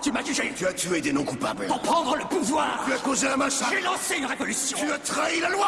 tu m'as jugé Tu as tué des non-coupables. Pour prendre le pouvoir Tu as causé un massacre. J'ai lancé une révolution Tu as trahi la loi La loi